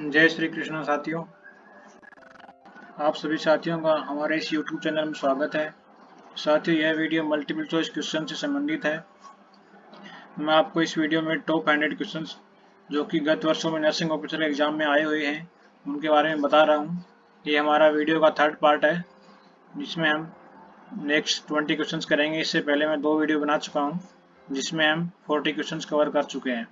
जय श्री कृष्ण साथियों। आप सभी साथियों का हमारे इस YouTube चैनल में स्वागत है। साथियों, यह वीडियो मल्टीपल चॉइस क्वेश्चन से संबंधित है। मैं आपको इस वीडियो में टॉप हंड्रेड क्वेश्चन जो कि गत वर्षों में नर्सिंग ऑफिसर एग्ज़ाम में आए हुए हैं, उनके बारे में बता रहा हूँ। ये हमारा वीडियो का थर्ड पार्ट है, जिसमें हम नेक्स्ट ट्वेंटी क्वेश्चन करेंगे। इससे पहले मैं दो वीडियो बना चुका हूँ, जिसमें हम फोर्टी क्वेश्चन कवर कर चुके हैं।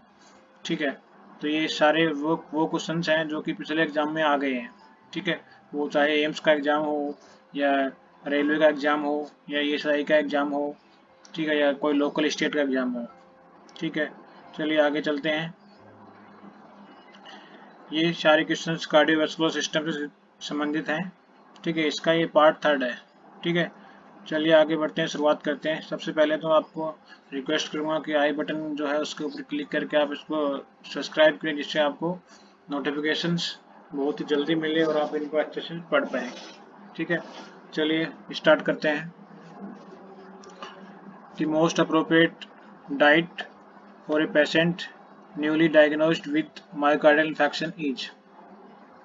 ठीक है? तो ये सारे वो वो क्वेश्चन हैं जो कि पिछले एग्ज़ाम में आ गए हैं, ठीक है? वो चाहे एम्स का एग्ज़ाम हो या रेलवे का एग्ज़ाम हो या ई e का एग्ज़ाम हो, ठीक है? या कोई लोकल स्टेट का एग्ज़ाम हो, ठीक है? चलिए आगे चलते हैं। ये सारे क्वेश्चन कार्डियोवैस्कुलर सिस्टम से संबंधित हैं, ठीक है? इसका ये पार्ट थर्ड है, ठीक है? चलिए आगे बढ़ते हैं, शुरुआत करते हैं। सबसे पहले तो आपको रिक्वेस्ट करूँगा कि आई बटन जो है उसके ऊपर क्लिक करके आप इसको सब्सक्राइब करें, जिससे आपको नोटिफिकेशंस बहुत ही जल्दी मिले और आप इनको अच्छे से पढ़ पाए। ठीक है? चलिए स्टार्ट करते हैं। The most appropriate diet for a patient newly diagnosed with myocardial infection is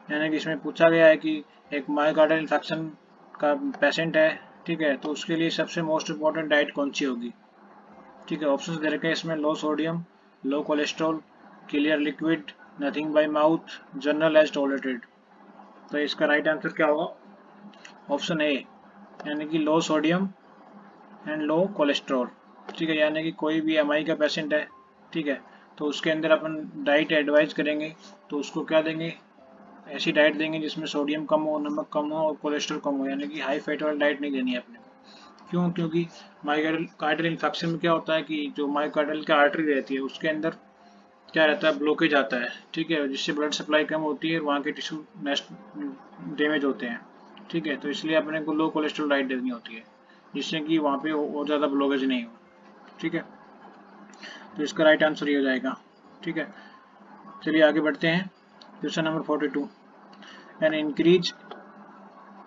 यानी कि इसमें पूछा गया है कि एक मायोकार्डियल इन्फेक्शन का पेशेंट है ठीक है तो उसके लिए सबसे मोस्ट इंपॉर्टेंट डाइट कौन सी होगी? ठीक है ऑप्शन दे रखे हैं इसमें low sodium low cholesterol clear liquid nothing by mouth general as tolerated तो इसका राइट right आंसर क्या होगा? ऑप्शन ए यानी कि low sodium and low cholesterol ठीक है, यानी कि कोई भी एमआई का पेशेंट है, ठीक है तो उसके अंदर अपन डाइट एडवाइज करेंगे तो उसको क्या देंगे? ऐसी डाइट देंगे जिसमें सोडियम कम हो, नमक कम हो और कोलेस्ट्रॉल कम हो, यानी कि हाई फैट वाली डाइट नहीं देनी है अपने को। क्यों? क्योंकि माइकार्डल इन्फेक्शन में क्या होता है कि जो माइकार्डल की आर्टरी रहती है, उसके अंदर क्या रहता है ब्लॉकेज आता है, ठीक है? जिससे ब्लड सप्लाई कम होती है वहाँ के टिश्यू डैमेज होते हैं, ठीक है? तो इसलिए अपने को लो कोलेस्ट्रॉल डाइट देनी होती है, जिससे कि वहाँ पे और ज़्यादा ब्लॉकेज नहीं हो, ठीक है? तो इसका राइट आंसर ये हो जाएगा, ठीक है? चलिए आगे बढ़ते हैं question number forty two an increase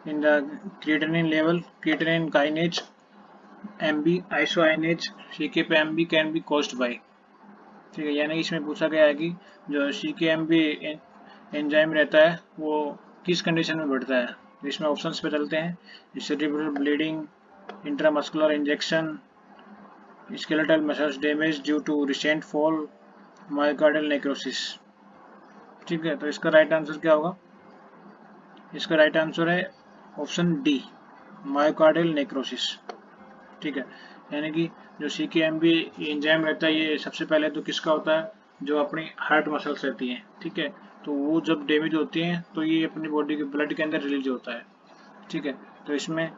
in the creatinine level, creatinine kinase MB isoionase CK पे MB can be caused by. ठीक है, यानी इसमें पूछा गया है कि जो CKMB एंजाइम रहता है, वो किस कंडीशन में बढ़ता है? तो इसमें ऑप्शंस पे चलते हैं। Cerebral bleeding intramuscular injection skeletal muscles damage due to recent fall myocardial necrosis ठीक है तो इसका राइट आंसर क्या होगा? इसका राइट आंसर है ऑप्शन डी मायोकार्डियल नेक्रोसिस ठीक है? यानी कि जो सी के एम बी इंजाइम रहता है, ये सबसे पहले तो किसका होता है? जो अपनी हार्ट मसल्स रहती हैं। ठीक है? तो वो जब डैमेज होती हैं तो ये अपनी बॉडी के ब्लड के अंदर रिलीज़ होता है। ठीक है? तो इसमें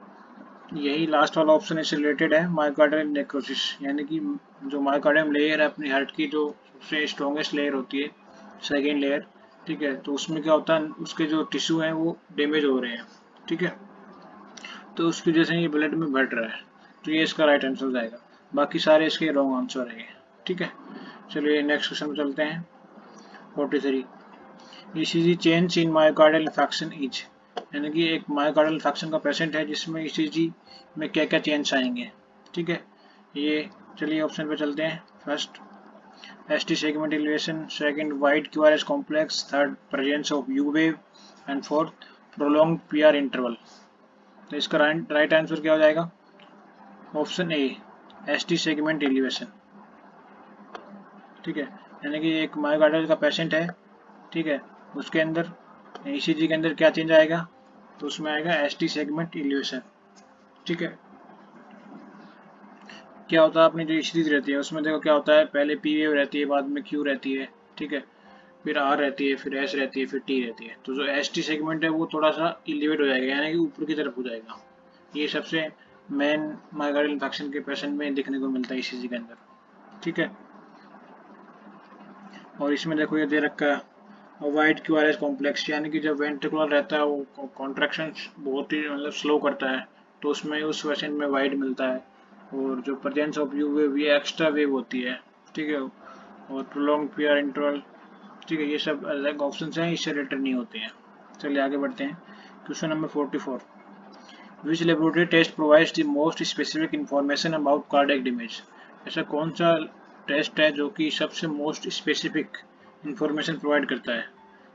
यही लास्ट वाला ऑप्शन इससे रिलेटेड है मायोकार्डियल नेक्रोसिस यानी कि जो मायोकार्डियम लेयर है अपनी हार्ट की, जो सबसे स्ट्रॉन्गेस्ट लेयर होती है सेकेंड लेयर ठीक है तो उसमें क्या होता है, उसके जो टिश्यू हैं, वो डैमेज हो रहे हैं, ठीक है? तो उसकी वजह से ये ब्लड में बढ़ रहा है तो ये इसका राइट आंसर जाएगा। बाकी सारे इसके रॉन्ग आंसर है, ठीक है? चलिए नेक्स्ट क्वेश्चन में चलते हैं forty three ECG change in myocardial infection is यानी कि एक मायोकार्डियल इन्फेक्शन का पेशेंट है, जिसमें ईसीजी में क्या क्या चेंज आएँगे, ठीक है? ये चलिए ऑप्शन पे चलते हैं first ST segment elevation, second wide QRS complex, third presence of U wave and fourth prolonged PR interval. तो इसका राइट आंसर क्या हो जाएगा? Option A S T segment elevation ठीक है? यानी कि एक मायोकार्डियल का पेशेंट है ठीक है? उसके अंदर e के अंदर क्या चेंज आएगा? तो उसमें आएगा एस टी सेगमेंट एलिवेशन ठीक है? क्या होता है, अपनी जो सीरीज़ रहती है, उसमें देखो क्या होता है, पहले पी वेव रहती है, बाद में क्यू रहती है, ठीक है? फिर आर रहती है, फिर एस रहती है, फिर टी रहती है। तो जो एस टी सेगमेंट है, वो थोड़ा सा इलिवेट हो जाएगा, यानी कि ऊपर की तरफ़ हो जाएगा। ये सबसे मेन माइग्रेल इन्फेक्शन के पेशेंट में देखने को मिलता है ई के अंदर, ठीक है? और इसमें देखो, ये दे रखा है wide Q R S complex यानी कि जब वेंट्रिकुलर रहता है, वो कॉन्ट्रेक्शन बहुत ही मतलब स्लो करता है तो उसमें, उस पेशेंट में वाइट मिलता है। और जो प्रजेंस ऑफ़ यू वेव ये एक्स्ट्रा वेव होती है, ठीक है और प्रोलॉन्ग पीआर इंटरवल ठीक है, ये सब अलग ऑप्शन हैं, इससे रिलेटेड नहीं होते हैं। चलिए आगे बढ़ते हैं। Question number forty four which laboratory test provides the most specific information about cardiac damage ऐसा कौन सा टेस्ट है जो कि सबसे मोस्ट स्पेसिफिक इंफॉर्मेशन प्रोवाइड करता है?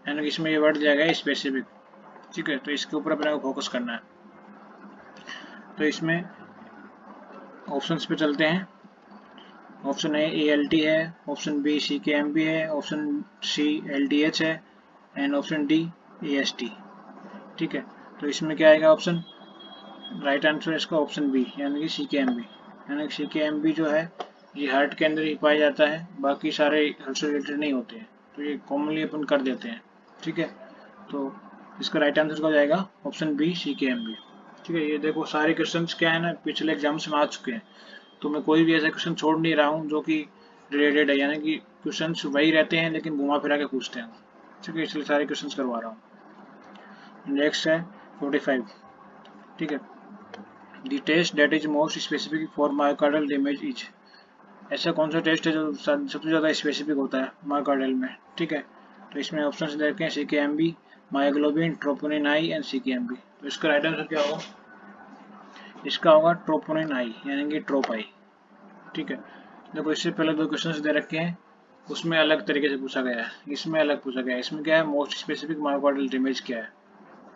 यानी कि इसमें ये वर्ड दिया गया है स्पेसिफिक ठीक है तो इसके ऊपर अपने को फोकस करना है। तो इसमें ऑप्शंस पे चलते हैं। Option A A L T है। Option B C K M B है। Option C L D H है। And option D A S T ठीक है? तो इसमें क्या आएगा ऑप्शन? राइट आंसर इसका ऑप्शन बी यानी कि सी के एम बी यानी कि सी के एम बी जो है, ये हार्ट के अंदर ही पाया जाता है। बाकी सारे हार्ट से रिलेटेड नहीं होते हैं। तो ये कॉमनली अपन कर देते हैं। ठीक है? तो इसका राइट आंसर क्या हो जाएगा? Option B C K M B ठीक है। ये देखो, सारे क्वेश्चन क्या है ना, पिछले एग्ज़ाम्स में आ चुके हैं। तो मैं कोई भी ऐसा क्वेश्चन छोड़ नहीं रहा हूँ, जो कि रिलेटेड है। यानी कि क्वेश्चन वही रहते हैं, लेकिन घुमा फिरा के पूछते हैं। ठीक है, इसलिए सारे क्वेश्चन करवा रहा हूँ। नेक्स्ट है फोर्टी फाइव ठीक है। The test that is most specific for myocardial damage is ऐसा कौन सा टेस्ट है जो सबसे ज़्यादा स्पेसिफिक होता है मायोकार्डल में? ठीक है। तो इसमें ऑप्शन दे रखे हैं C K M B myoglobin troponin I and C K M B इसका राइट आंसर क्या होगा? इसका होगा ट्रोपोनिन आई यानी कि ट्रोप आई ठीक है? देखो, इससे पहले दो क्वेश्चन दे रखे हैं। उसमें अलग तरीके से पूछा गया है। इसमें अलग पूछा गया है। इसमें क्या है? मोस्ट स्पेसिफिक मायोकार्डल डैमेज क्या है?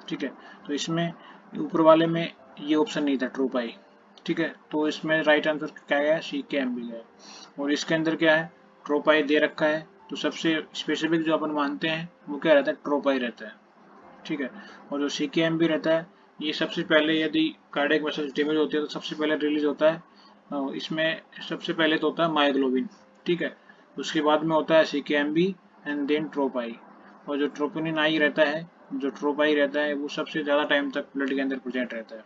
ठीक है? तो इसमें ऊपर वाले में ये ऑप्शन नहीं था ट्रोप आई ठीक है? तो इसमें राइट आंसर क्या गया? सी के एम बी गया। और इसके अंदर क्या है? ट्रोप आई दे रखा है। तो सबसे स्पेसिफिक जो अपन मानते हैं, वो क्या रहता है? ट्रोप आई रहता है। ठीक है। और जो सी बी रहता है, ये सबसे पहले यदि कार्डियक मसल डैमेज होती है तो सबसे पहले रिलीज़ होता है इसमें सबसे पहले तो होता है माइग्लोबिन ठीक है। उसके बाद में होता है C K M B and then ट्रोपाई और जो ट्रोपोनिन आई रहता है, जो ट्रोपाई रहता है, वो सबसे ज़्यादा टाइम तक ब्लड के अंदर प्रेजेंट रहता है,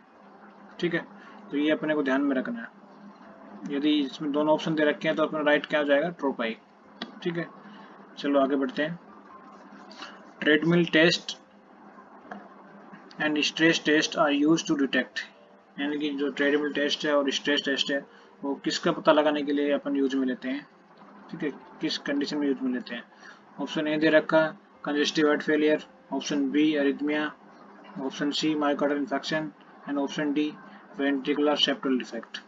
ठीक है। तो ये अपने को ध्यान में रखना है। यदि इसमें दोनों ऑप्शन दे रखे हैं तो अपना राइट क्या हो जाएगा? ट्रोपाई ठीक है। चलो आगे बढ़ते हैं। Treadmill test and stress test are used to detect यानी कि जो ट्रेडेबल टेस्ट है और स्ट्रेस टेस्ट है, वो किसका पता लगाने के लिए अपन यूज़ में लेते हैं? ठीक है, किस कंडीशन में यूज़ में लेते हैं? ऑप्शन ए दे रखा congestive heart failure option B arrhythmia option C myocardial infection and option D ventricular septal defect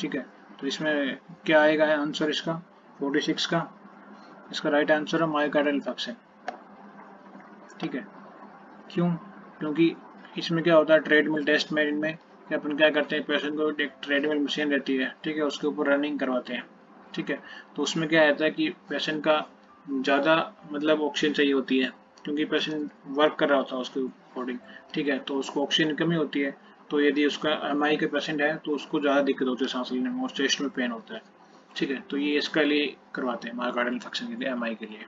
ठीक है तो इसमें क्या आएगा है आंसर इसका? 46 का। इसका राइट आंसर है माइकार्डल इन्फेक्शन ठीक है, क्यों? क्योंकि इसमें क्या होता है ट्रेडमिल टेस्ट में, इनमें कि अपन क्या करते हैं पेशेंट को एक ट्रेडमिल मशीन रहती है, ठीक है, उसके ऊपर रनिंग करवाते हैं, ठीक है। तो उसमें क्या रहता है कि पेशेंट का ज़्यादा मतलब ऑक्सीजन चाहिए होती है, क्योंकि पेशेंट वर्क कर रहा होता है उसके अकॉर्डिंग ठीक है। तो उसको ऑक्सीजन कमी होती है तो यदि उसका एम के पेशेंट है तो उसको ज़्यादा दिक्कत होती है सांस लेने में, और चेस्ट में पेन होता है, ठीक है। तो ये इसके लिए करवाते हैं मार्गार्डल इन्फेक्शन के लिए एमआई के लिए,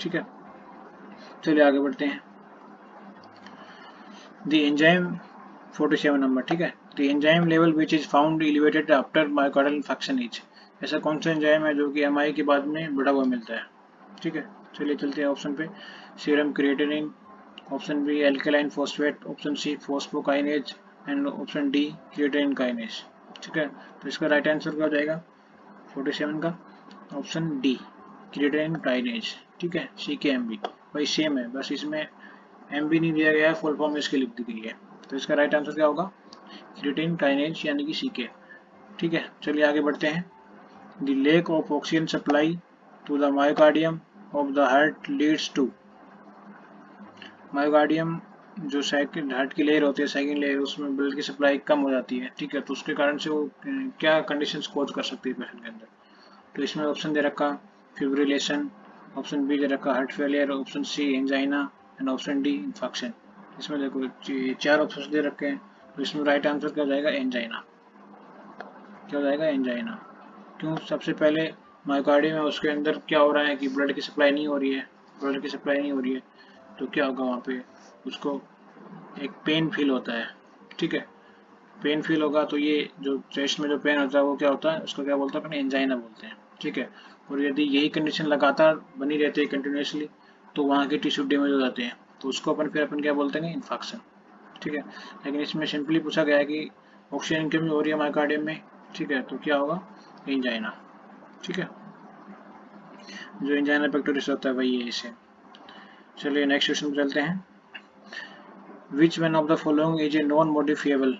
ठीक है। चलिए आगे बढ़ते हैं। The enzyme 47 नंबर ठीक है? The enzyme level which is found elevated after myocardial infarction is ऐसा कौन सा एंजाइम है जो कि एम के बाद में बढ़ा हुआ मिलता है? ठीक है? चलिए चलते हैं ऑप्शन पे। Serum creatinine option B alkaline phosphate option C phosphokinase and option D creatinine kinase ठीक है? तो इसका राइट आंसर क्या हो जाएगा? 47 का। ऑप्शन डी क्रिएटिनिन काइनेज ठीक है? सी के एम बी भाई सेम है, बस इसमें एम भी नहीं दिया गया है फुल फॉर्म इसकी लिख दी गई है। तो इसका राइट आंसर क्या होगा? क्रिटिन काइनेज यानी कि सीके ठीक है, चलिए आगे बढ़ते हैं। The lack of oxygen supply to the myocardium of the heart leads to myocardium जो सेकंड हार्ट की लेयर होती है सेकंड लेयर उसमें ब्लड की सप्लाई कम हो जाती है। ठीक है तो उसके कारण से वो क्या कंडीशन कोज कर सकती है पेशेंट के अंदर? तो इसमें ऑप्शन दे रखा फिब्रिलेशन ऑप्शन बी दे रखा heart failure option C angina and option D infection इसमें देखो चार ऑप्शन दे रखे हैं तो इसमें राइट आंसर क्या हो जाएगा? एंजाइना क्या हो जाएगा? एंजाइना क्यों? सबसे पहले माइकार्डियम में उसके अंदर क्या हो रहा है कि ब्लड की सप्लाई नहीं हो रही है ब्लड की सप्लाई नहीं हो रही है तो क्या होगा वहाँ पे? उसको एक पेन फील होता है, ठीक है? पेन फील होगा तो ये जो चेस्ट में जो पेन होता है, वो क्या होता है? उसको क्या बोलते हैं? अपने एंजाइना बोलते हैं, ठीक है? और यदि यही कंडीशन लगातार बनी रहती है कंटिन्यूसली तो वहाँ के टिश्यू डैमेज हो जाते हैं। तो उसको अपन फिर अपन क्या बोलते हैं इन्फेक्शन ठीक है? लेकिन इसमें सिंपली पूछा गया है कि ऑक्सीजन कमी हो रही है माइकार्डियम में? ठीक है तो क्या होगा? इंजाइना ठीक है? जो इंजाइना पेक्टोरिस होता है, वही है इसे। चलिए नेक्स्ट क्वेश्चन चलते हैं। Which one of the following is a non modifiable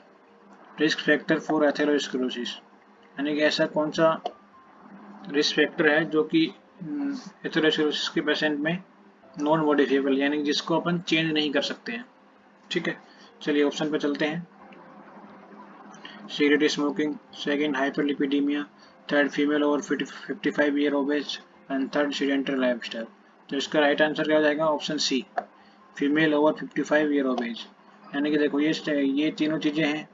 risk factor for atherosclerosis यानी कि ऐसा कौन सा रिस्क फैक्टर है जो कि एथेरोस्क्लोसिस के पेशेंट में नॉन मॉडिफिएबल यानी जिसको अपन चेंज नहीं कर सकते हैं। ठीक है? चलिए ऑप्शन पे चलते हैं। Cigarette smoking second hyperlipidemia third female over 55 year obese and third sedentary lifestyle तो इसका राइट आंसर क्या हो जाएगा? Option C female over 55 year obese यानी कि देखो, ये ये तीनों चीज़ें हैं,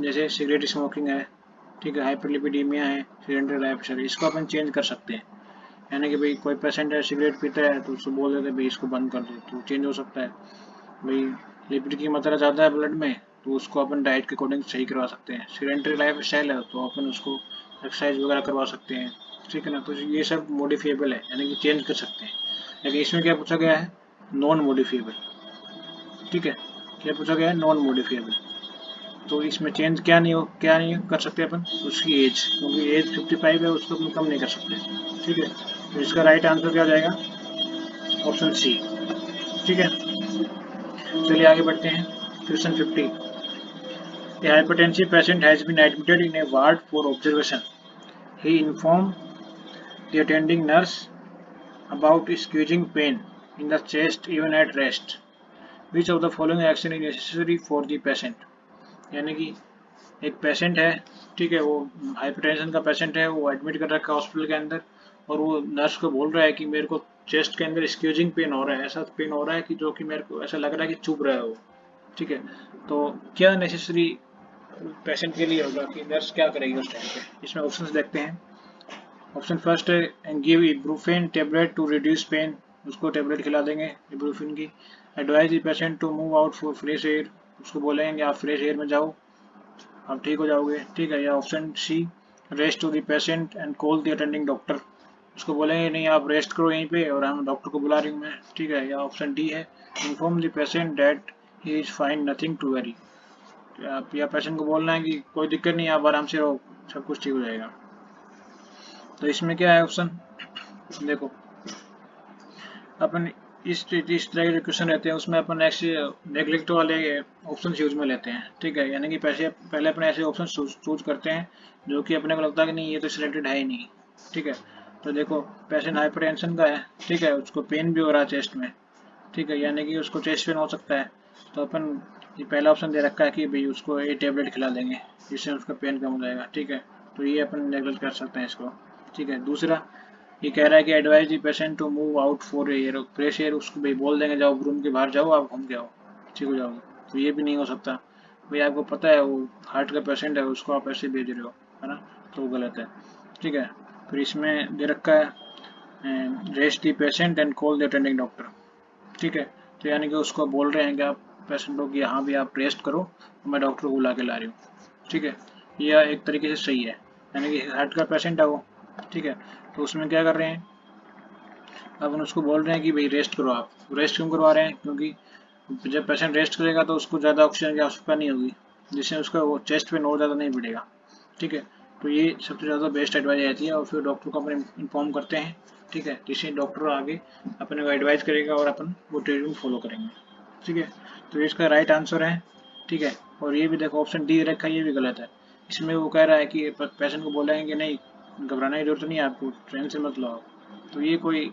जैसे सिगरेट स्मोकिंग है, ठीक है हाइपरलिपिडीमिया है सीडेंटरी लाइफस्टाइल इसको अपन चेंज कर सकते हैं। यानी कि भाई, कोई पेशेंट है सिगरेट पीता है तो उसको बोल देते भाई, इसको बंद कर दो तो चेंज हो सकता है। भाई लिपिड की मात्रा ज़्यादा है ब्लड में तो उसको अपन डाइट के अकॉर्डिंग सही करवा सकते हैं। सीडेंट्री लाइफ स्टाइल है तो अपन उसको एक्सरसाइज वगैरह करवा सकते हैं। ठीक है ना? तो ये सब मॉडिफिएबल है, यानी कि चेंज कर सकते हैं। लेकिन इसमें क्या पूछा गया है? नॉन मॉडिफिएबल ठीक है? क्या पूछा गया है? नॉन मॉडिफिएबल तो इसमें चेंज क्या नहीं हो, क्या नहीं कर सकते अपन? उसकी एज क्योंकि एज 55 है, उसको अपन कम नहीं कर सकते। ठीक है? तो इसका राइट आंसर क्या हो जाएगा ऑप्शन सी ठीक है चलिए आगे बढ़ते हैं question 50 A hypertensive patient has been admitted in a ward for observation. He informed the attending nurse about squeezing pain in the chest even at rest. Which of the following action is necessary for the patient? यानी कि एक patient है ठीक है वो hypertension का patient है वो एडमिट कर रखा है हॉस्पिटल के अंदर और वो नर्स को बोल रहा है कि मेरे को चेस्ट के अंदर स्क्यूजिंग पेन हो रहा है, ऐसा पेन हो रहा है कि जो कि मेरे को, ऐसा लग रहा है कि चुभ रहा है वो, ठीक है? तो क्या नेसेसरी पेशेंट के लिए होगा कि नर्स क्या करेगी उस टाइम पे? इसमें ऑप्शन देखते हैं। ऑप्शन फ़र्स्ट है give ibuprofen tablet to reduce pain उसको टेबलेट खिला देंगे इब्रूफिन की। Advise patient to move out for fresh air उसको बोलेंगे, आप फ्रेश एयर में जाओ। आप ठीक हो जाओगे। ठीक है, या option C rest to the patient and call the attending doctor उसको बोलेंगे नहीं, आप रेस्ट करो यहीं पे और हम डॉक्टर को बुला रही हूँ मैं। ठीक है, या ऑप्शन डी है। Inform the patient that he is fine nothing to worry आप, या पेशेंट को बोलना है कि कोई दिक्कत नहीं, आप आराम से रहो, सब कुछ ठीक हो जाएगा। तो इसमें क्या है ऑप्शन देखो, अपन इस इस तरह के जो क्वेश्चन रहते हैं, उसमें अपन ऐसे नेग्लेक्ट वाले ऑप्शन यूज़ में लेते हैं। ठीक है, यानी कि पैसे, पहले अपने ऐसे ऑप्शन चूज़ करते हैं, जो कि अपने को लगता है कि नहीं, ये तो सिलेक्टेड है ही नहीं। ठीक है तो देखो पेशेंट हाइपर का है, ठीक है, उसको पेन भी हो रहा है चेस्ट में, ठीक है, यानी कि उसको चेस्ट पेन हो सकता है। तो अपन ये पहला ऑप्शन दे रखा है कि भाई उसको ये टेबलेट खिला देंगे, जिससे उसका पेन कम हो जाएगा, ठीक है। तो ये अपन नेगलेक्ट कर सकते हैं इसको, ठीक है। दूसरा, ये कह रहा है कि advise the patient to move out for air fresh air उसको भाई बोल देंगे, जाओ रूम के बाहर जाओ, आप घूम के आओ, ठीक हो जाओगे। तो ये भी नहीं हो सकता। भाई आपको पता है, वो हार्ट का पेशेंट है, उसको आप ऐसे भेज रहे हो, है ना? तो वो गलत है, ठीक है। फिर इसमें दे रखा है rest the patient and call the attending doctor ठीक है? तो यानी कि उसको बोल रहे हैं कि आप पेशेंटों की यहाँ भी आप रेस्ट करो मैं डॉक्टर को बुला के ला रही हूँ। ठीक है? यह एक तरीके से सही है। यानी कि हार्ट का पेशेंट है वो। ठीक है? तो उसमें क्या कर रहे हैं? अब उसको बोल रहे हैं कि भाई रेस्ट करो आप। रेस्ट क्यों करवा रहे हैं? क्योंकि जब पेशेंट रेस्ट करेगा तो उसको ज़्यादा ऑक्सीजन की आवश्यकता नहीं होगी, जिससे उसका वो चेस्ट पे और ज़्यादा नहीं बढ़ेगा। ठीक है? तो ये सबसे ज़्यादा बेस्ट एडवाइस रहती है और फिर डॉक्टर को अपन इन्फॉर्म करते हैं, ठीक है? जिससे डॉक्टर आगे अपने को एडवाइस करेगा और अपन वो ट्रीटमेंट फॉलो करेंगे, ठीक है? तो इसका राइट आंसर है, ठीक है? और ये भी देखो ऑप्शन डी रखा है ये भी गलत है। इसमें वो कह रहा है कि पेशेंट को बोलेंगे कि नहीं, घबराने की ज़रूरत नहीं है आपको ट्रेन से मत लो तो ये कोई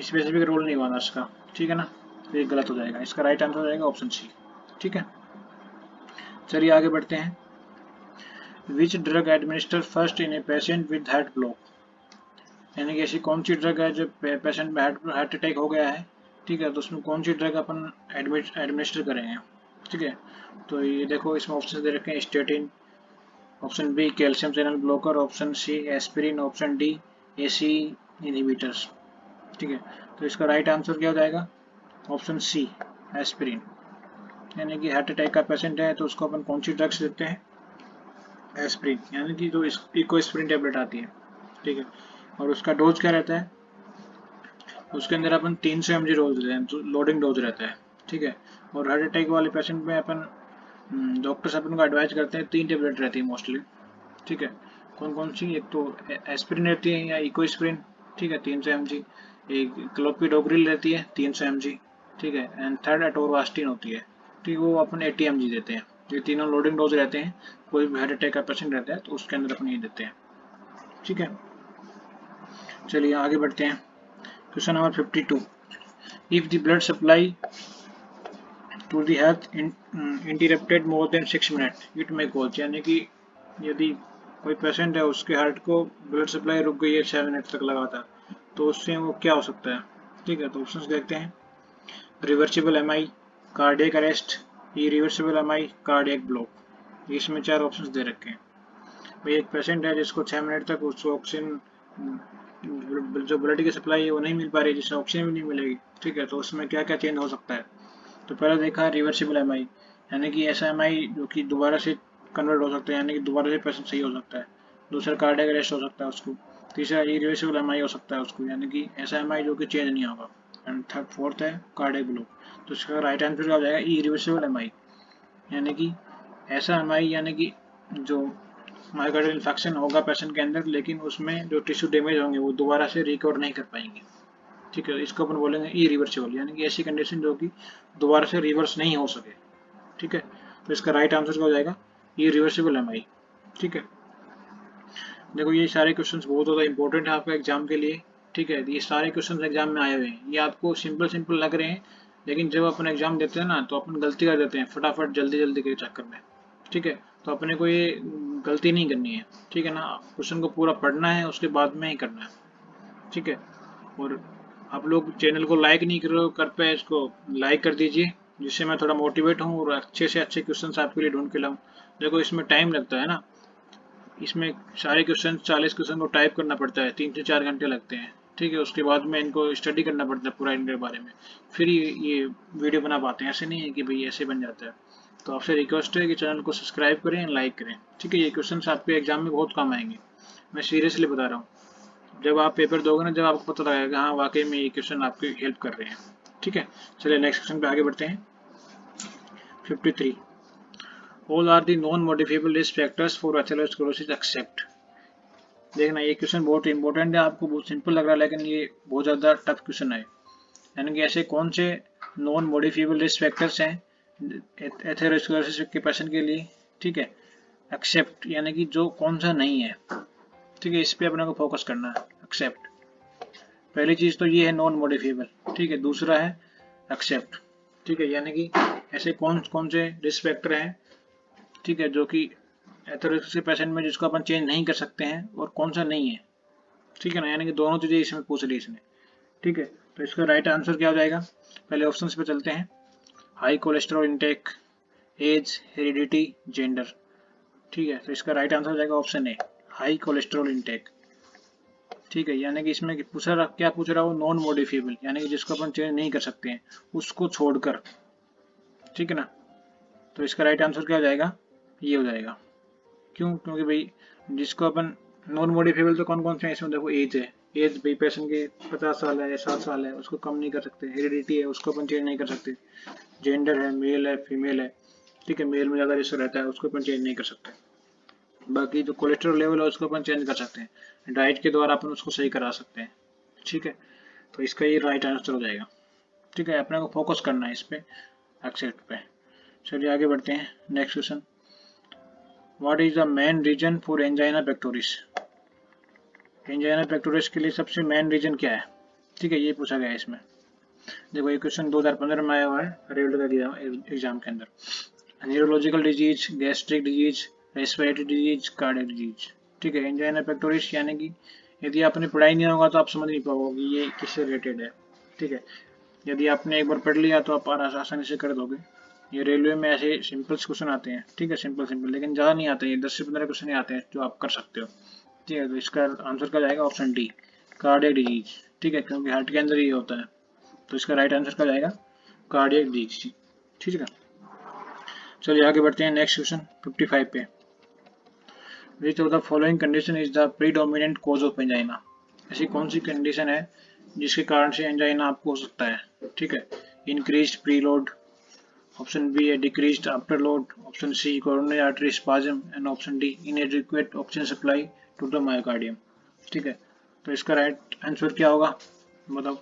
स्पेसिफिक रोल नहीं हुआ इसका ठीक है ना? तो ये गलत हो जाएगा। इसका राइट आंसर हो जाएगा ऑप्शन सी ठीक है? चलिए आगे बढ़ते हैं। Which drug administer first in a patient with heart block यानी कि ऐसी कौन सी ड्रग है जो पेशेंट में हार्ट अटैक हो गया है? ठीक है तो उसमें कौन सी ड्रग अपन एडमिनिस्टर करेंगे? ठीक है तो ये देखो, इसमें ऑप्शन दे रखे हैं statin option B calcium channel blocker option C aspirin option D A C inhibitors ठीक है तो इसका राइट आंसर क्या हो जाएगा? ऑप्शन सी एस्पिरिन यानी कि हार्ट अटैक का पेशेंट है तो उसको अपन कौन सी ड्रग्स देते हैं? एस्प्रिन यानी कि जो इको स्प्रिन टेबलेट आती है, ठीक है? और उसका डोज क्या रहता है? उसके अंदर अपन तीन सौ एम जी डोज देते हैं लोडिंग डोज रहता है, ठीक है? और हार्ट अटैक वाले पेशेंट में अपन डॉक्टर्स अपन को एडवाइज करते हैं, तीन टेबलेट रहती है मोस्टली ठीक है? कौन कौन सी? एक तो एस्प्रिन रहती है या इको स्प्रिन ठीक है? तीन सौ एम जी एक क्लोपिडोग्रिल रहती है, तीन सौ एम जी ठीक है? एंड थर्ड एटोरवास्टिन होती है, ठीक है? वो अपन एटी एम जी देते हैं। ये तीनों लोडिंग डोज रहते हैं कोई भी हार्ट अटैक का पेशेंट रहता है तो उसके अंदर अपन ये देते हैं। ठीक है? चलिए आगे बढ़ते हैं। Question number 52. if the blood supply to the heart in, um, interrupted more than six minutes it may यानी कि यदि कोई पेशेंट है उसके हार्ट को ब्लड सप्लाई रुक गई है छः मिनट तक लगातार तो उससे वो क्या हो सकता है? ठीक है तो ऑप्शन देखते हैं। Reversible M I cardiac arrest reversible M I cardiac block इसमें चार ऑप्शन दे रखे हैं। भाई एक पेशेंट है जिसको छः मिनट तक उसको ऑक्सीजन जो ब्लड की सप्लाई है वो नहीं मिल पा रही, जिससे ऑक्सीजन भी नहीं मिलेगी। ठीक है तो उसमें क्या क्या चेंज हो सकता है? तो पहले देखा रिवर्सिबल एमआई यानी कि ऐसा एमआई जो कि दोबारा से कन्वर्ट हो सकता है, यानी कि दोबारा से पेशेंट सही हो सकता है। दूसरा कार्डियक अरेस्ट हो सकता है उसको। तीसरा इरिवर्सिबल एम हो सकता है उसको, यानी कि ऐसा एम जो कि चेंज नहीं होगा। एंड थर्ड फोर्थ है कार्डियक ब्लॉक तो इसका राइट आंसर क्या हो जाएगा इरिवर्सिबल एम यानी कि ऐसा एम यानी कि जो माइकार्डियल इन्फेक्शन होगा पेशेंट के अंदर, लेकिन उसमें जो टिश्यू डैमेज होंगे, वो दोबारा से रिकवर नहीं कर पाएँगे। ठीक है, इसको अपन बोलेंगे ई रिवर्सिबल यानी कि ऐसी कंडीशन जो कि दोबारा से रिवर्स नहीं हो सके। ठीक है तो इसका राइट आंसर क्या हो जाएगा? ई रिवर्सिबल एमआई ठीक है। देखो, ये सारे क्वेश्चन बहुत ज़्यादा इंपॉर्टेंट है आपका एग्ज़ाम के लिए। ठीक है, ये सारे क्वेश्चन एग्ज़ाम में आए हुए हैं। ये आपको सिंपल सिंपल लग रहे हैं लेकिन जब अपन एग्ज़ाम देते हैं ना तो अपन गलती कर देते हैं, फटाफट जल्दी जल्दी के चक्कर में। ठीक है? तो अपने को ये गलती नहीं करनी है। ठीक है ना? क्वेश्चन को पूरा पढ़ना है, उसके बाद में ही करना है। ठीक है? और आप लोग चैनल को लाइक नहीं कर कर पाए इसको लाइक कर दीजिए, जिससे मैं थोड़ा मोटिवेट हूँ और अच्छे से अच्छे क्वेश्चन आपके लिए ढूंढ के लाऊँ। देखो, इसमें टाइम लगता है ना? इसमें सारे क्वेश्चन चालीस क्वेश्चन को टाइप करना पड़ता है, तीन से चार घंटे लगते हैं। ठीक है, उसके बाद में इनको स्टडी करना पड़ता है पूरा इनके बारे में। फिर ये ये वीडियो बना पाते हैं। ऐसे नहीं है कि भाई ऐसे बन जाता है। तो आपसे रिक्वेस्ट है कि चैनल को सब्सक्राइब करें एंड लाइक करें। ठीक है, ये क्वेश्चन आपके एग्ज़ाम में बहुत काम आएँगे। मैं सीरियसली बता रहा हूँ। जब आप पेपर दोगे ना, जब आपको पता लगेगा हाँ वाकई में ये क्वेश्चन आपकी हेल्प कर रहे हैं। ठीक है, चलिए नेक्स्ट क्वेश्चन पे आगे बढ़ते हैं। 53 all are non modifiable risk factors for atherosclerosis except देखना, ये क्वेश्चन बहुत इंपॉर्टेंट है, आपको बहुत सिंपल लग रहा है, लेकिन ये बहुत ज़्यादा टफ क्वेश्चन है। यानी कि ऐसे कौन से नॉन मॉडिफिएबल रिस्क फैक्टर्स हैं एथेरोस्क्लेरोसिस के पेशेंट के लिए, ठीक है? एक्सेप्ट यानी कि जो कौन सा नहीं है, ठीक है? इस पर अपने को फोकस करना है एक्सेप्ट पहली चीज़ तो ये है नॉन मॉडिफिएबल ठीक है? दूसरा है एक्सेप्ट ठीक है? यानी कि ऐसे कौन कौन से रिस्क फैक्टर हैं, ठीक है? जो कि एथोरेसिस पेशेंट में जिसको अपन चेंज नहीं कर सकते हैं, और कौन सा नहीं है। ठीक है ना? यानी कि दोनों चीज़ें इसमें पूछ ली इसने। ठीक है? तो इसका राइट आंसर क्या हो जाएगा? पहले ऑप्शन पे चलते हैं। High cholesterol intake age heredity gender ठीक है? तो इसका राइट आंसर हो जाएगा option A high cholesterol intake ठीक है? यानी कि इसमें पूछ रहा, क्या पूछ रहा हो? नॉन मॉडिफिएबल यानी कि जिसको अपन चेंज नहीं कर सकते हैं, उसको छोड़कर। ठीक है ना? तो इसका राइट आंसर क्या हो जाएगा? ये हो जाएगा। क्यों? क्योंकि भाई, जिसको अपन नॉन मॉडिफिएबल तो कौन कौन से हैं इसमें? देखो एज है। एज भाई पेशेंट के पचास साल है, साठ साल है, उसको कम नहीं कर सकते। हेरिडिटी है, उसको अपन चेंज नहीं कर सकते। जेंडर है मेल है फीमेल है। ठीक है मेल में ज़्यादा रिस्क रहता है, उसको अपन चेंज नहीं कर सकते। बाकी जो कोलेस्ट्रॉल लेवल है, उसको अपन चेंज कर सकते हैं। डाइट के द्वारा अपन उसको सही करा सकते हैं। ठीक है? तो इसका ये राइट आंसर हो जाएगा। ठीक है, अपने को फोकस करना है इस पर एक्सेप्ट पे। चलिए, आगे बढ़ते हैं। Next question what is the main reason for angina pectoris angina pectoris के लिए सबसे मेन रीजन क्या है? ठीक है, ये पूछा गया है इसमें। देखो, ये क्वेश्चन 2015 में आया हुआ है। रेलवे का एग्ज़ाम के अंदर। Neurological disease gastric disease respiratory disease cardiac disease ठीक है एंजाइना पेक्टोरिस यानी कि यदि आपने पढ़ाई नहीं होगा तो आप समझ नहीं पाओगे ये किससे रिलेटेड है। ठीक है, यदि आपने एक बार पढ़ लिया तो आप आसानी से कर दोगे। ये रेलवे में ऐसे सिंपल क्वेश्चन आते हैं। ठीक है, सिंपल सिंपल, लेकिन ज़्यादा नहीं आते, ये दस से पंद्रह क्वेश्चन आते हैं जो आप कर सकते हो। ठीक है तो इसका आंसर क्या जाएगा? Option D, cardiac disease. ठीक है, क्योंकि हार्ट के अंदर ही होता है। तो इसका राइट आंसर क्या जाएगा? Cardiac disease. ठीक है। चलिए, आगे बढ़ते हैं नेक्स्ट क्वेश्चन 55 पे। Which of the following condition is the predominant cause of angina ऐसी कौन सी कंडीशन है जिसके कारण से एंजाइना आपको हो सकता है? ठीक है इंक्रीज प्रीलोड बी है decrease after load option C coronary artery spasm and option D inadequate oxygen supply to the myocardium ठीक है? तो इसका राइट आंसर क्या होगा? मतलब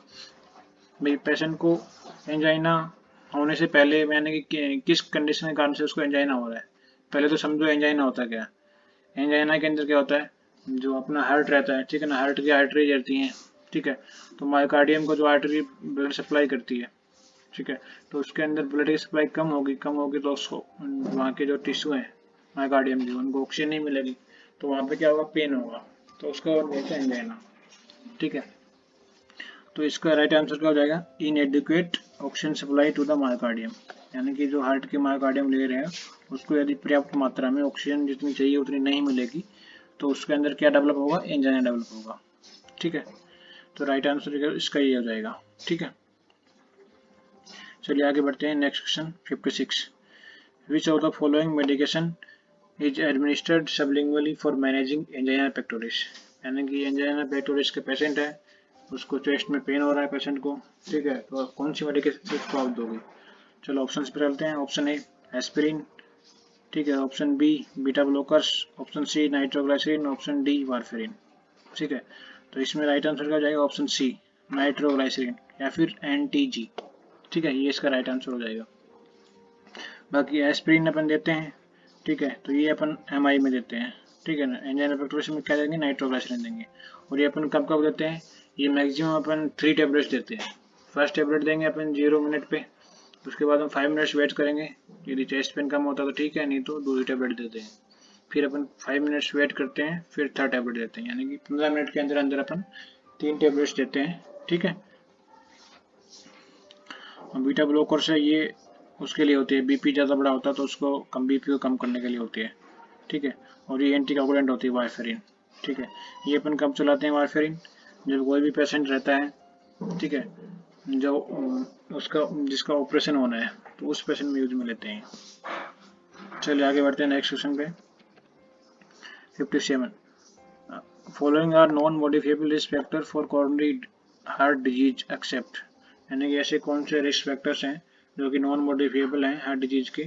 भाई पेशेंट को एंजाइना होने से पहले मैंने कि, किस कंडीशन के कारण से उसको एंजाइना हो रहा है? पहले तो समझो एंजाइना होता क्या एंजाइना के अंदर क्या होता है? जो अपना हार्ट रहता है ठीक है ना? हार्ट की आर्टरी रहती हैं ठीक है? तो मायोकार्डियम को जो आर्टरी ब्लड सप्लाई करती है ठीक है? तो उसके अंदर ब्लड की सप्लाई कम होगी कम होगी तो उसको वहाँ के जो टिश्यू हैं मायोकार्डियम जो उनको ऑक्सीजन नहीं मिलेगी तो वहाँ पे क्या होगा? पेन होगा। तो उसका हैं एंजाइना ठीक है? तो इसका राइट आंसर क्या हो जाएगा? Inadequate oxygen supply to the myocardium यानी कि जो हार्ट के मायोकार्डियम ले रहे हैं, उसको यदि पर्याप्त मात्रा में ऑक्सीजन जितनी चाहिए, उतनी नहीं मिलेगी तो उसके अंदर क्या डेवलप होगा? इंजन डेवलप होगा। ठीक है? तो राइट आंसर इसका ये हो जाएगा। ठीक है? चलिए आगे बढ़ते हैं। Next question 56 which of the following medication is administered sublingually for managing angina pectoris यानी कि एंजाइना पेक्टोरिस के पेशेंट है, उसको चेस्ट में पेन हो रहा है पेशेंट को, ठीक है? तो कौन सी मेडिकेशन उसको आप दोगे? चलो ऑप्शन पे चलते हैं। ऑप्शन ए एस्पिरिन ठीक है? Option B beta blockers option C nitroglycerin option D warfarin ठीक है? तो इसमें राइट आंसर क्या जाएगा ऑप्शन सी नाइट्रोग्लाइसरीन या फिर एनटीजी ठीक है, ये इसका राइट आंसर हो जाएगा। बाकी एस्पिरिन अपन देते हैं, ठीक है तो ये अपन एमआई में देते हैं, ठीक है ना? एंजाइन में क्या देंगे? नाइट्रोग्लाइसरीन देंगे। और ये अपन कब कब देते हैं? ये मैक्सिमम अपन थ्री टेबलेट्स देते हैं। फ़र्स्ट टेबलेट देंगे अपन ज़ीरो मिनट पे, उसके बाद हम फाइव मिनट्स वेट करेंगे। यदि चेस्ट पेन कम होता तो ठीक है, नहीं तो दूसरी टेबलेट देते हैं। फिर अपन फाइव मिनट्स वेट करते हैं, फिर थर्ड टेबलेट देते हैं। यानी कि पंद्रह मिनट के अंदर अंदर अपन तीन टेबलेट्स देते हैं, ठीक है? बीटा ब्लोकर से ये उसके लिए होती है बीपी ज़्यादा बड़ा होता है तो उसको कम बीपी को कम करने के लिए होती है, ठीक है? और ये एंटी होती है वारफेरिन ठीक है? ये अपन कब चलाते हैं वारफेरिन जब कोई भी पेशेंट रहता है, ठीक है? जो उसका, जिसका ऑपरेशन होना है तो उस पेशेंट में यूज़ में लेते हैं। चलिए आगे बढ़ते हैं नेक्स्ट क्वेश्चन पे। 57 following are non modifiable risk factor for coronary heart disease except यानी कि ऐसे कौन से रिस्क फैक्टर्स हैं जो कि नॉन मॉडिफिएबल हैं हार्ट डिज़ीज़ के?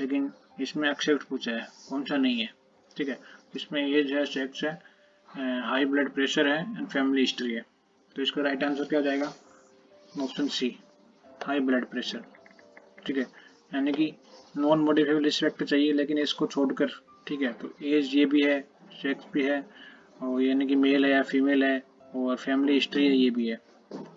लेकिन इसमें एक्सेप्ट पूछा है, कौन सा नहीं है? ठीक है? इसमें एज है सेक्स है हाई ब्लड प्रेशर है एंड फैमिली हिस्ट्री है। तो इसका राइट आंसर क्या हो जाएगा? Option C high blood pressure ठीक है? यानी कि नॉन मोडिफाइबल रिस्पेक्ट चाहिए, लेकिन इसको छोड़कर, ठीक है? तो एज ये भी है सेक्स भी है, और यानी कि मेल है या फीमेल है, और फैमिली हिस्ट्री है, ये भी है।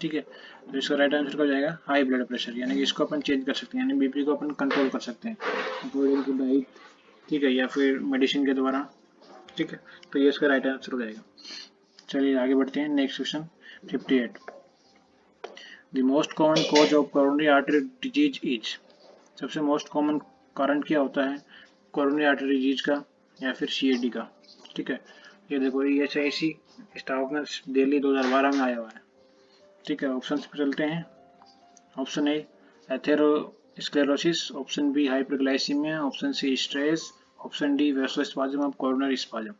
ठीक है? तो इसका राइट आंसर क्या हो जाएगा? हाई ब्लड प्रेशर यानी कि इसको अपन चेंज कर सकते हैं, यानी बीपी को अपन कंट्रोल कर सकते हैं। अकॉर्डिंग टू डाइट ठीक है, या फिर मेडिसिन के द्वारा, ठीक है? तो ये इसका राइट आंसर हो जाएगा। चलिए, आगे बढ़ते हैं next question 58 the most common cause of coronary artery disease is सबसे मोस्ट कॉमन कारण क्या होता है? कोरोनरी आर्टरी डिज़ीज़ का, या फिर सी का, ठीक है? ये देखो, ये एच आई सी स्टॉक में दिल्ली 2012 में आया हुआ है। ठीक है ऑप्शन पे चलते हैं। Option A atherosclerosis option B hyperglycemia option C stress option D vasospasm of corner spasm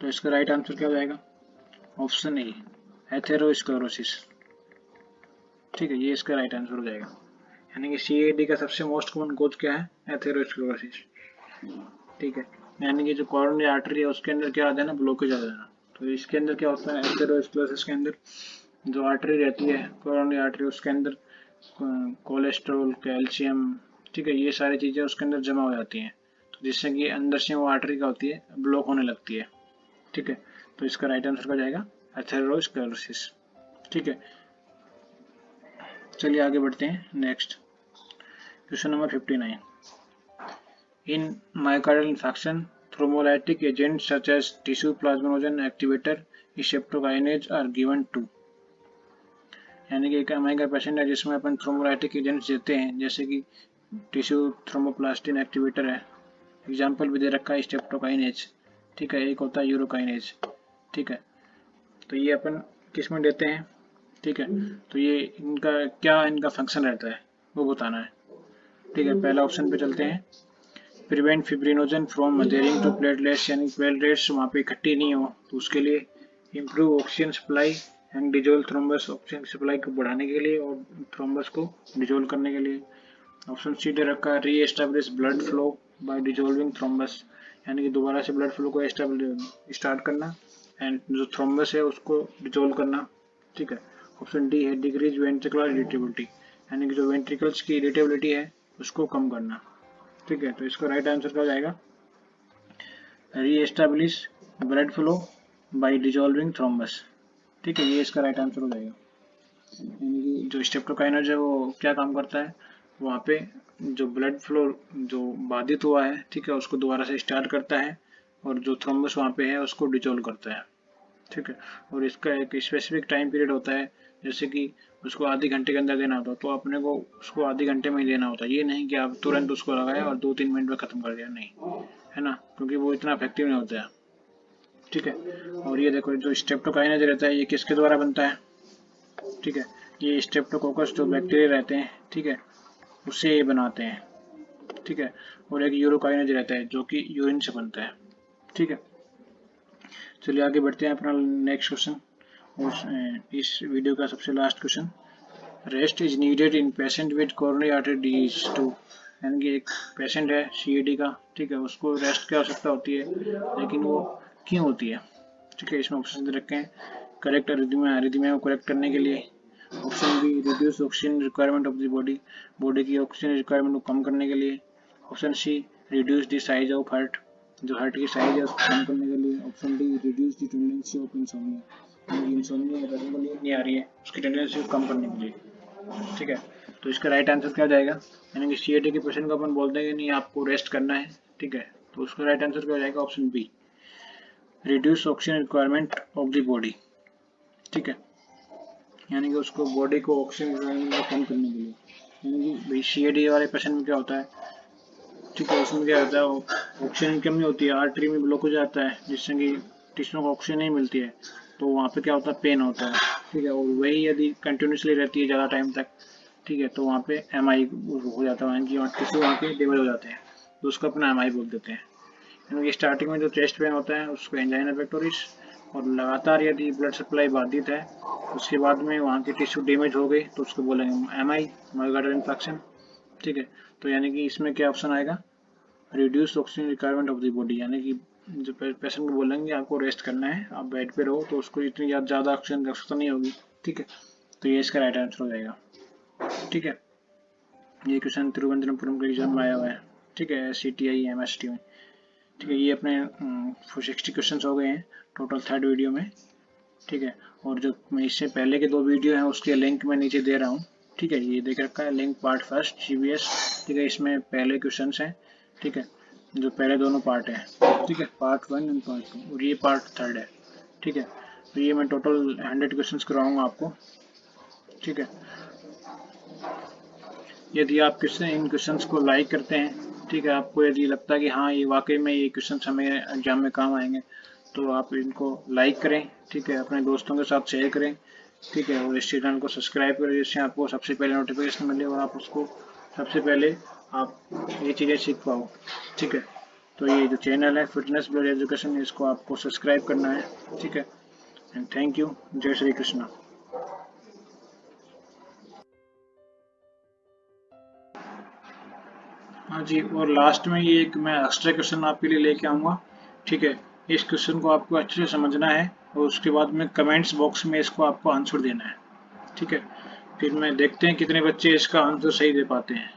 तो इसका राइट आंसर क्या हो जाएगा? ऑप्शन ए एथेरोस्क्लेरोसिस ठीक है, ये इसका राइट आंसर हो जाएगा। यानी कि सीएडी का सबसे मोस्ट कॉमन कोज क्या है? एथेरोस्क्लेरोसिस ठीक है, यानी कि जो कॉर्नरी आर्टरी है, उसके अंदर क्या आता है ना ब्लॉकेज आ जाना तो इसके अंदर क्या होता है? एथेरोस्क्लेरोसिस के अंदर जो आर्टरी रहती है कॉर्नरी आर्टरी उसके अंदर कोलेस्ट्रॉल कैल्शियम ठीक है, ये सारी चीज़ें उसके अंदर जमा हो जाती हैं। तो जिससे कि अंदर से वो आर्टरी का होती है? ब्लॉक होने लगती है। ठीक है? तो इसका राइट आंसर क्या जाएगा? एथेरोस्क्लेरोसिस ठीक है? चलिए आगे बढ़ते हैं। Next question number fifty nine in myocardial infection thrombolytic agents such as tissue plasminogen activator streptokinase are given to यानी कि एक एम का पेशेंट है जिसमें अपन थ्रोमोलाइटिक एजेंट्स देते हैं, जैसे कि टिश्यू थ्रोमोप्लास्टिन एक्टिवेटर है। एग्ज़ाम्पल भी दे रखा है स्टेप्टोकाइनेज ठीक है, एक होता है यूरोकाइनेज ठीक है तो ये अपन किसमें देते हैं? ठीक है तो ये इनका, क्या इनका फ़ंक्शन रहता है, वो बताना है। ठीक है, पहला ऑप्शन पे चलते हैं। Prevent fibrinogen from adhering to platelets यानी प्लेटलेट्स वहाँ पे इकट्ठी नहीं हो। तो उसके लिए improve oxygen supply and dissolve thrombus oxygen supply को बढ़ाने के लिए और थ्रोम्बस को डिजोल करने के लिए। ऑप्शन सी दे रखा है reestablish blood flow by dissolving thrombus यानी कि दोबारा से ब्लड फ्लो को स्टार्ट करना एंड जो थ्रोम्बस है उसको डिजोल्व करना। ठीक है? ऑप्शन डी है डिक्रीज वेंट्रिकुलर इरिटेबिलिटी यानी कि जो वेंट्रिकल्स की इरिटेबिलिटी है, उसको कम करना। ठीक है तो इसका राइट आंसर क्या हो जाएगा? Reestablish blood flow by dissolving thrombus ठीक है, ये इसका राइट आंसर हो जाएगा। यानी कि जो स्टेप्टोकाइनज है, वो क्या काम करता है? वहाँ पे जो ब्लड फ्लो जो बाधित हुआ है, ठीक है, उसको दोबारा से स्टार्ट करता है और जो थ्रोम्बस वहाँ पे है, उसको डिजोल्व करता है। ठीक है, और इसका एक स्पेसिफिक टाइम पीरियड होता है जैसे कि उसको आधे घंटे के अंदर देना होता तो अपने को उसको आधे घंटे में ही देना होता ये नहीं कि आप तुरंत उसको लगाया और दो तीन मिनट में ख़त्म कर दिया नहीं। है ना? क्योंकि वो इतना इफ़ेक्टिव नहीं होता है। ठीक है? और ये देखो, जो स्टेप्टोकाइनेज रहता है, ये किसके द्वारा बनता है? ठीक है? ये स्टेप्टोकोकस जो बैक्टीरिया रहते हैं, ठीक है? उससे ये बनाते हैं। ठीक है? और एक यूरोकाइनेज रहता है, जो कि यूरिन से बनता है। ठीक है? चलिए आगे बढ़ते हैं अपना नेक्स्ट क्वेश्चन इस वीडियो का सबसे last question rest is needed in patient with coronary artery disease to यानी कि एक पेशेंट है सी का, ठीक है, उसको रेस्ट की आवश्यकता होती है, लेकिन वो क्यों होती है? ठीक है, इसमें ऑप्शन दे रखे। हैं करेक्ट अरिथमिया को करेक्ट करने के लिए option B reduce oxygen requirement of the body body की ऑक्सीजन रिक्वायरमेंट को कम करने के लिए option C reduce the size of heart जो हार्ट की साइज़ है, उसको कम करने के लिए option D reduce the tendency of insomnia insomnia करने के लिए नहीं आ रही है, उसकी टेंडेंसी कम करने के लिए। ठीक है? तो इसका राइट आंसर क्या हो जाएगा? यानी कि सीएडी के पेशेंट को अपन बोलते हैं कि नहीं, आपको रेस्ट करना है। ठीक है? तो उसका राइट आंसर क्या हो जाएगा? Option B reduce oxygen requirement of the body ठीक है? यानी कि उसको बॉडी को ऑक्सीजन रिक्वायरमेंट कम करने के लिए। यानी कि सी वाले पेशेंट में क्या होता है? ठीक है, उसमें क्या होता है ऑक्सीजन कमी होती है आर्टरी में ब्लॉक हो जाता है जिससे कि टिश्यू को ऑक्सीजन नहीं मिलती है तो वहाँ पे क्या होता है पेन होता है, ठीक है, और वही यदि कंटिन्यूसली रहती है ज़्यादा टाइम तक, ठीक है तो वहाँ पे एम आई हो जाता है कि टिश्यू वहाँ के डेवल हो जाते हैं तो उसको अपना एम आई बोल देते हैं क्योंकि स्टार्टिंग में जो चेस्ट पेन होता है, उसको एंजाइना पेक्टोरिस और लगातार यदि ब्लड सप्लाई बाधित है, उसके बाद में वहाँ की टिश्यू डैमेज हो गई तो उसको बोलेंगे एम आई माइगार्डल इन्फेक्शन ठीक है? तो यानी कि इसमें क्या ऑप्शन आएगा? Reduce oxygen requirement of the body यानी कि जो पेशेंट को बोलेंगे आपको रेस्ट करना है, आप बेड पे रहो तो उसको इतनी ज़्यादा ऑक्सीजन की आवश्यकता नहीं होगी, ठीक है? तो ये इसका राइट आंसर हो जाएगा। ठीक है? ये क्वेश्चन तिरुवनंतपुरम के एग्ज़ाम में आया हुआ है। ठीक है? C T I M S T में। ठीक है? ये अपने सिक्सटी क्वेश्चन हो गए हैं टोटल थर्ड वीडियो में। ठीक है? और जो इससे पहले के दो वीडियो हैं, उसके लिंक मैं नीचे दे रहा हूँ। ठीक है, ये देख रखा है लिंक पार्ट फ़र्स्ट सी ठीक है, इसमें पहले क्वेश्चन हैं, ठीक है, जो पहले दोनों पार्ट हैं, ठीक है part one and part two और ये पार्ट थर्ड है, ठीक है तो ये मैं टोटल हंड्रेड क्वेश्चन करवाऊँगा आपको, ठीक है, यदि आप क्वेश्चन इन क्वेश्चंस को लाइक करते हैं, ठीक है, आपको यदि लगता है कि हाँ ये वाकई में ये क्वेश्चन हमें एग्ज़ाम में काम आएँगे तो आप इनको लाइक करें, ठीक है, अपने दोस्तों के साथ शेयर करें ठीक है, और इस चैनल को सब्सक्राइब करें, जिससे आपको सबसे पहले नोटिफिकेशन मिले और आप उसको सबसे पहले आप ये चीज़ें सीख पाओ। ठीक है तो ये जो चैनल है फिटनेस ब्लड एजुकेशन इसको आपको सब्सक्राइब करना है। ठीक है एंड थैंक यू जय श्री कृष्णा। हाँ जी, और लास्ट में ये एक मैं एक्स्ट्रा क्वेश्चन आपके लिए लेके आऊँगा। ठीक है, इस क्वेश्चन को आपको अच्छे से समझना है। और उसके बाद में कमेंट्स बॉक्स में इसको आपको आंसर देना है। ठीक है? फिर मैं देखते हैं कितने बच्चे इसका आंसर सही दे पाते हैं।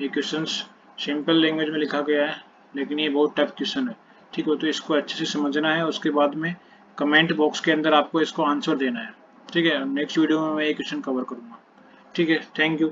ये क्वेश्चन सिंपल लैंग्वेज में लिखा गया है, लेकिन ये बहुत टफ क्वेश्चन है। ठीक है तो इसको अच्छे से समझना है, उसके बाद में कमेंट बॉक्स के अंदर आपको इसको आंसर देना है। ठीक है? नेक्स्ट वीडियो में मैं ये क्वेश्चन कवर करूँगा। ठीक है? Thank you